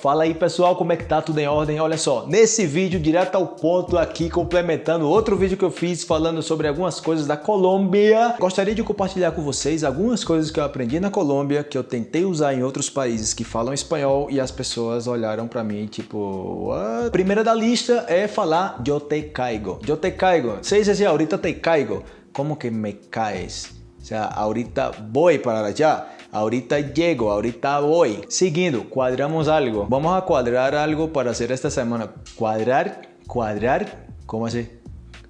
Fala aí pessoal, como é que tá? Tudo em ordem? Olha só, nesse vídeo direto ao ponto aqui, complementando outro vídeo que eu fiz falando sobre algumas coisas da Colômbia. Gostaria de compartilhar com vocês algumas coisas que eu aprendi na Colômbia, que eu tentei usar em outros países que falam espanhol e as pessoas olharam pra mim tipo... What? Primeira da lista é falar yo te caigo. Yo te caigo. Se dice ahorita te caigo. Como que me caes? O sea, ahorita voy para allá. Ahorita llego, ahorita voy. Seguindo, cuadramos algo. Vamos a cuadrar algo para hacer esta semana. Cuadrar, cuadrar, ¿cómo así?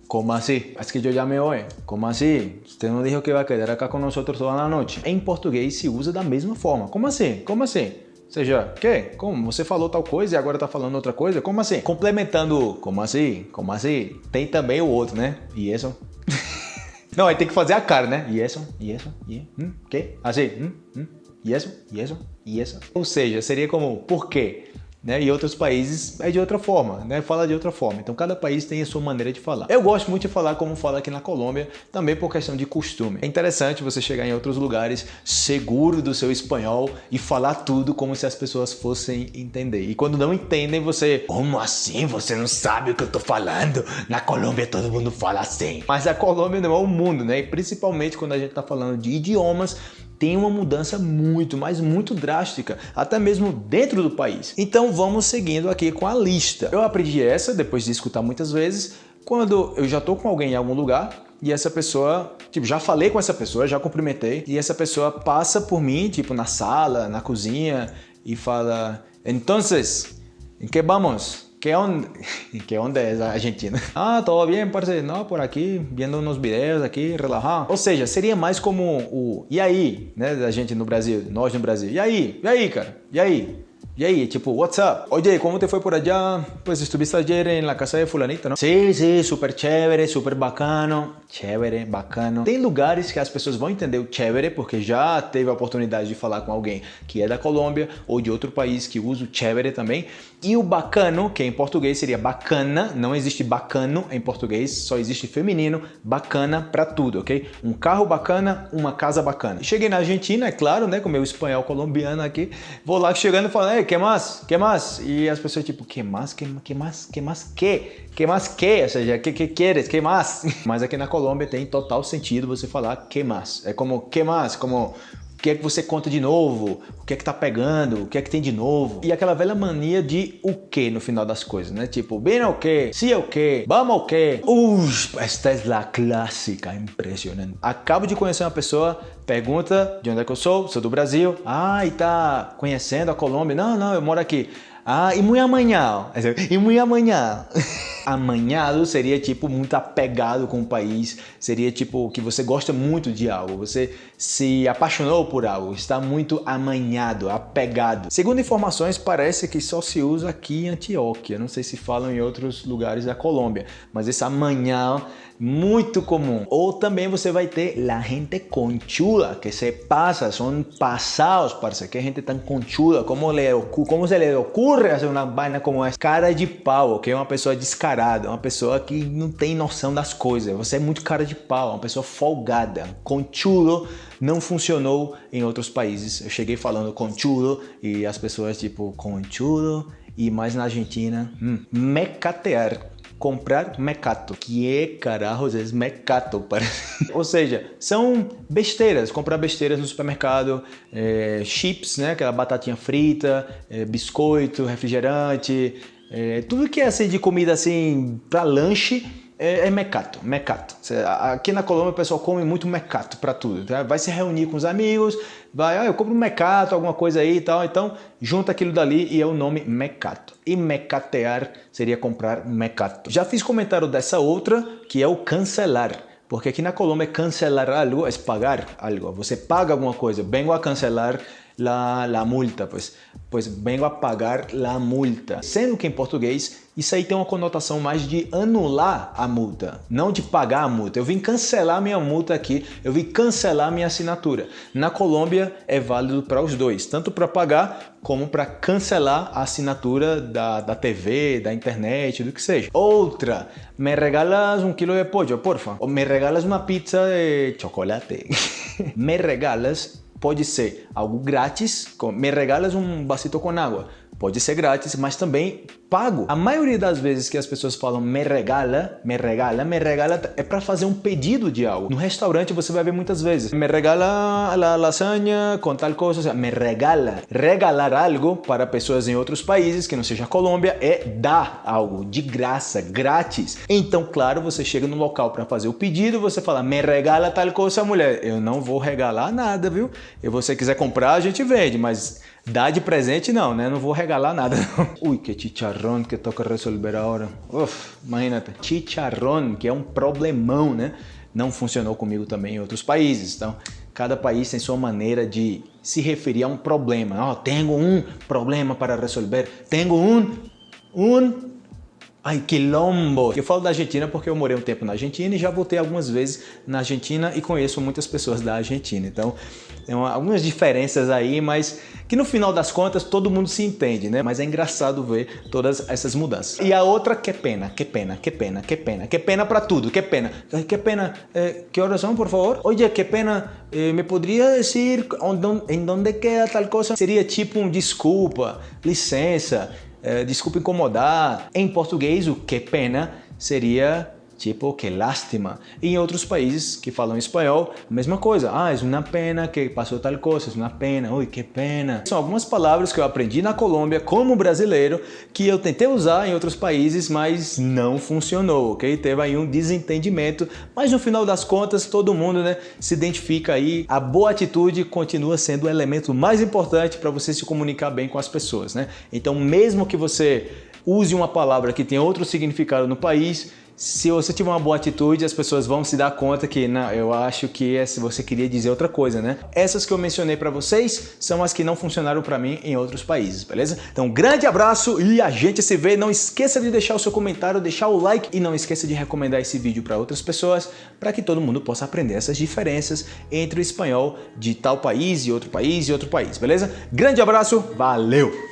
¿Cómo así? Es que yo ya me voy. ¿Cómo así? Usted não dijo que vai quedar acá com nosotros toda a noite. Em português se usa da mesma forma. Como assim? Como assim? Ou seja, que? Como? Você falou tal coisa e agora tá falando outra coisa? Como assim? Complementando, como assim? Como assim? Tem também o outro, né? E isso? Não, aí tem que fazer a cara, né? E isso, e isso, e... Hum, que? Assim, hum, hum, e isso, e e. Ou seja, seria como, por quê? Né? E outros países é de outra forma, né? fala de outra forma. Então cada país tem a sua maneira de falar. Eu gosto muito de falar como fala aqui na Colômbia, também por questão de costume. É interessante você chegar em outros lugares seguro do seu espanhol e falar tudo como se as pessoas fossem entender. E quando não entendem, você... Como assim? Você não sabe o que eu tô falando? Na Colômbia todo mundo fala assim. Mas a Colômbia não é o mundo, né? E principalmente quando a gente tá falando de idiomas, tem uma mudança muito, mas muito drástica, até mesmo dentro do país. Então vamos seguindo aqui com a lista. Eu aprendi essa depois de escutar muitas vezes, quando eu já estou com alguém em algum lugar e essa pessoa, tipo, já falei com essa pessoa, já cumprimentei, e essa pessoa passa por mim, tipo, na sala, na cozinha, e fala, entonces, em que vamos? ¿Qué onda? ¿Qué onda es Argentina? Ah, todo bien, parce. Não, por aqui, vendo uns vídeos aqui, relajado. Ou seja, seria mais como o e aí, né, da gente no Brasil, nós no Brasil. E aí? E aí, cara? E aí? Y ahí, tipo, what's up? Oye, ¿cómo te fue por allá? Pues estuviste ayer en la casa de fulanito, ¿no? Sí, sí, súper chévere, súper bacano. Chévere, bacano. Tem lugares que as pessoas vão entender o chévere porque já teve a oportunidade de falar com alguém que é da Colômbia ou de outro país que usa o chévere também. E o bacano, que em português seria bacana, não existe bacano em português, só existe feminino, bacana para tudo, ok? Um carro bacana, uma casa bacana. Cheguei na Argentina, é claro, né, com meu espanhol colombiano aqui, vou lá chegando e falando, que mais? Que mais? E as pessoas tipo, que mais? Que, que mais? Mais? Que? Mais que? Ou seja, que que queres? Que mais? Mas aqui na Colômbia tem total sentido você falar que mais. É como que mais? Como o que é que você conta de novo? O que é que tá pegando? O que é que tem de novo? E aquela velha mania de o que no final das coisas, né? Tipo, bem o que? Se é o que? Vamos o que? Uf, esta é a clássica, impressionante. Acabo de conhecer uma pessoa, pergunta de onde é que eu sou, sou do Brasil. Ah, e tá conhecendo a Colômbia? Não, não, eu moro aqui. Ah, e muito amanhã. E muito amanhã. Amanhado seria tipo muito apegado com o país, seria tipo que você gosta muito de algo, você se apaixonou por algo, está muito amanhado, apegado. Segundo informações, parece que só se usa aqui em Antioquia, não sei se falam em outros lugares da Colômbia, mas esse amanhã muito comum. Ou também você vai ter la gente conchuda, que se passa, são passados, parece que gente tão conchuda, como, le, como se lhe ocorre fazer uma vaina como essa? Cara de pau, que é uma pessoa descarada, uma pessoa que não tem noção das coisas. Você é muito cara de pau, uma pessoa folgada. Conchudo não funcionou em outros países. Eu cheguei falando conchudo e as pessoas tipo conchudo e mais na Argentina, hum, mecatear comprar mecato. Que é carajos é mecato? Ou seja, são besteiras, comprar besteiras no supermercado, é, chips, né, aquela batatinha frita, é, biscoito, refrigerante, é, tudo que é assim de comida assim para lanche é, é mecato, mecato. Aqui na Colômbia o pessoal come muito mecato para tudo. Tá? Vai se reunir com os amigos, vai, ah, eu compro um mecato, alguma coisa aí e tal. Então junta aquilo dali e é o nome mecato. E mecatear seria comprar mecato. Já fiz comentário dessa outra que é o cancelar. Porque aqui na Colômbia cancelar algo é pagar algo. Você paga alguma coisa, vengo a cancelar la, la multa, pues, pues vengo a pagar la multa. Sendo que em português, isso aí tem uma conotação mais de anular a multa, não de pagar a multa. Eu vim cancelar minha multa aqui, eu vim cancelar minha assinatura. Na Colômbia é válido para os dois, tanto para pagar como para cancelar a assinatura da, da TV, da internet, do que seja. Outra, me regalas um quilo de pollo, porfa? Ou me regalas uma pizza de chocolate? me regalas pode ser algo grátis, me regalas um vasito com água, pode ser grátis, mas também pago. A maioria das vezes que as pessoas falam me regala, me regala, me regala é para fazer um pedido de algo. No restaurante você vai ver muitas vezes me regala la lasanha com tal coisa, seja, me regala. Regalar algo para pessoas em outros países que não seja Colômbia é dar algo de graça, grátis. Então, claro, você chega no local para fazer o pedido, você fala me regala tal coisa, mulher. Eu não vou regalar nada, viu? E você quiser comprar, a gente vende, mas Dar de presente não, né? Não vou regalar nada. Ui, que chicharrón que toca resolver agora. Uf, imagínate. Chicharrón, que é um problemão, né? Não funcionou comigo também em outros países. Então, cada país tem sua maneira de se referir a um problema. Oh, tenho um problema para resolver. Tenho um, um Ai, quilombo! Eu falo da Argentina porque eu morei um tempo na Argentina e já voltei algumas vezes na Argentina e conheço muitas pessoas da Argentina. Então, tem algumas diferenças aí, mas que no final das contas todo mundo se entende, né? Mas é engraçado ver todas essas mudanças. E a outra, que pena, que pena, que pena, que pena, que pena para tudo, que pena. Que pena, eh, que horas são, por favor? Oye, que pena, eh, me poderia dizer em onde queda tal coisa? Seria tipo um desculpa, licença, desculpa incomodar. Em português, o que pena seria tipo que lástima. E em outros países que falam espanhol, a mesma coisa. Ah, é uma pena que passou tal coisa, é uma pena, ui, que pena. São algumas palavras que eu aprendi na Colômbia como brasileiro que eu tentei usar em outros países, mas não funcionou, ok? Teve aí um desentendimento, mas no final das contas todo mundo né, se identifica aí. A boa atitude continua sendo o elemento mais importante para você se comunicar bem com as pessoas, né? Então mesmo que você use uma palavra que tem outro significado no país, se você tiver uma boa atitude, as pessoas vão se dar conta que, não, eu acho que é se você queria dizer outra coisa, né? Essas que eu mencionei para vocês são as que não funcionaram para mim em outros países, beleza? Então, grande abraço e a gente se vê. Não esqueça de deixar o seu comentário, deixar o like e não esqueça de recomendar esse vídeo para outras pessoas para que todo mundo possa aprender essas diferenças entre o espanhol de tal país e outro país e outro país, beleza? Grande abraço, valeu!